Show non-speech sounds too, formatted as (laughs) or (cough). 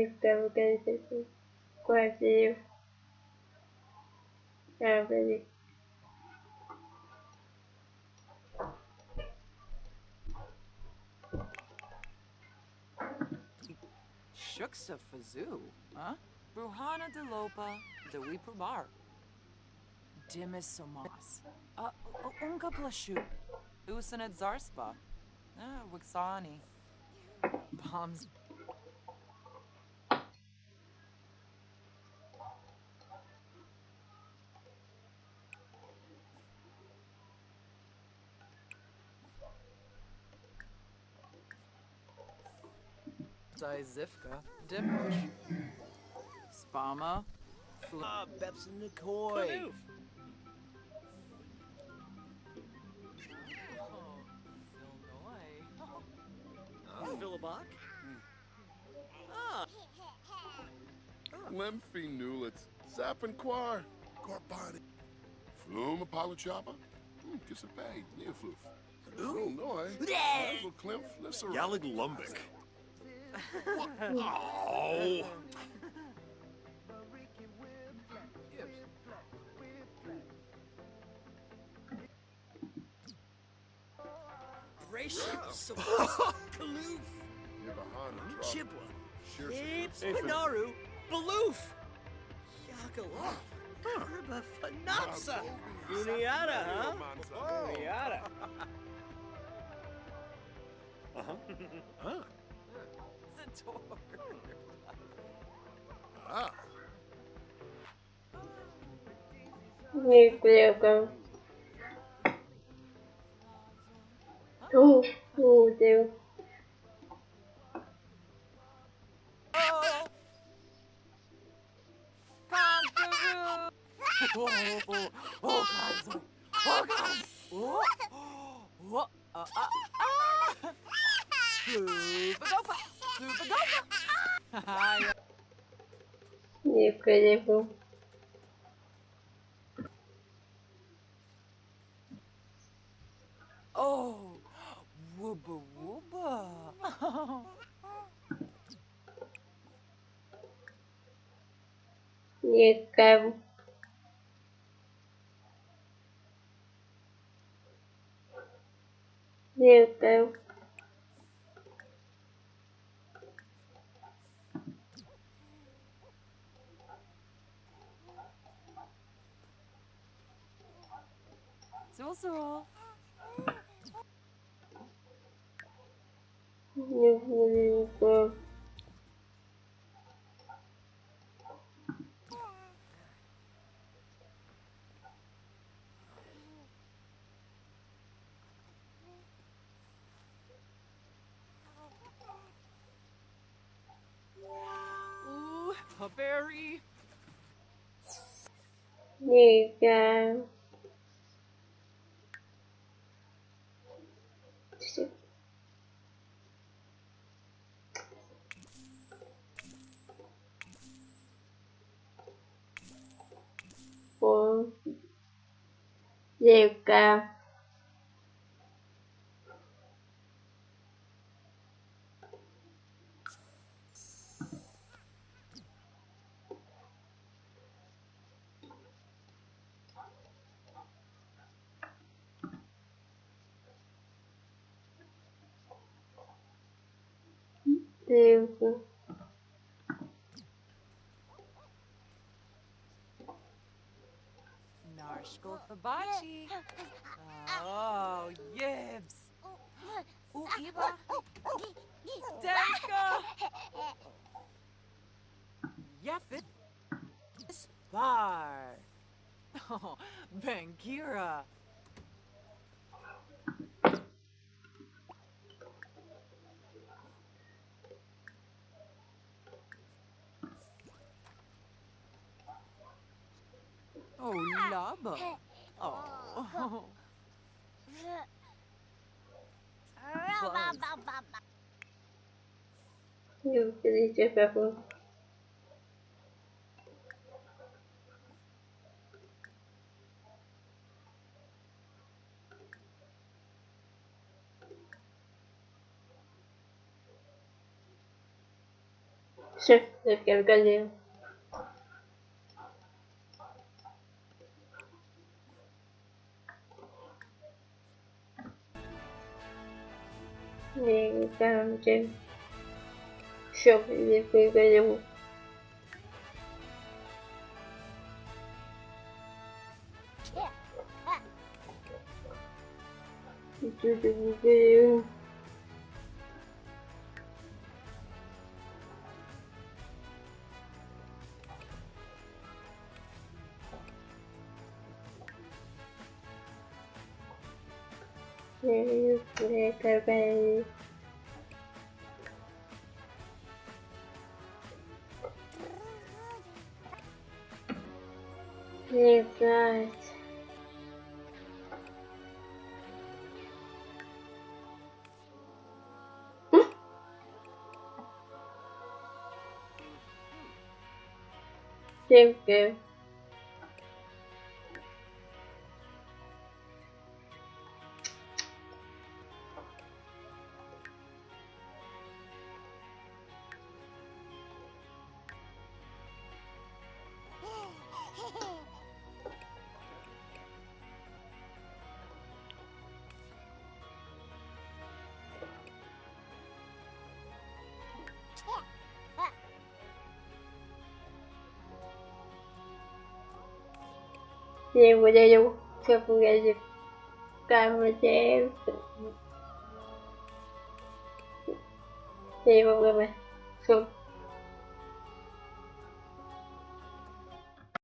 Niektóre organizacje kładzie nawet Shuksa Fazoo, huh? Bruhana Lopa, de Wipubar. Dimis Somas. Uh, Unka Plashu. Usanet Zarspa. Uh, Wixani. Bombs. Zivka, Dimbush, Spama, Fl- Ah, Bepson McCoy. Oh, Philibok? (laughs) Ah, Lemfi Newlets, Zappenquar, Corbani, Flume Apollochopper, Kissapay, Neofloof, Illinois, Hazel Klimph, Lissera. Yalig Lumbic. Oh. Gracious, Kaloof, Nibahana, Chibwa, Shirsa, Apes, Pinaru, Baloof, Yakala, Herba Fanapsa, Funiata, huh? Funiata. Uh-huh. Ah. Zator. Ah. niektóre Oh, oh dear. Oh! Kangaroo! Oh, oh, oh, God. Oh, God. Oh, oh, uh, uh, ah! Floopadopa! красную, подолгу. Необходимо. О, воба-воба. Не Некая. Niektóre Ooh, a berry. niektóre for gieo cao tiêu niektóre niektóre Narshko Fabachi. Oh, yibs. Ooh, Iba. Denka. Yefit. Spar. (laughs) Oh, Bangira. Oh, Laba. Oh. niektóre pepper Sì, perché il gallino. Niente, non И там, где... Все, э, а. я перегорел. Чуть-чуть Sì, guys. Sempre. Thì Riêng của Jayu Kêu con gái dịp Cam là trẻ em. Đi vào người mày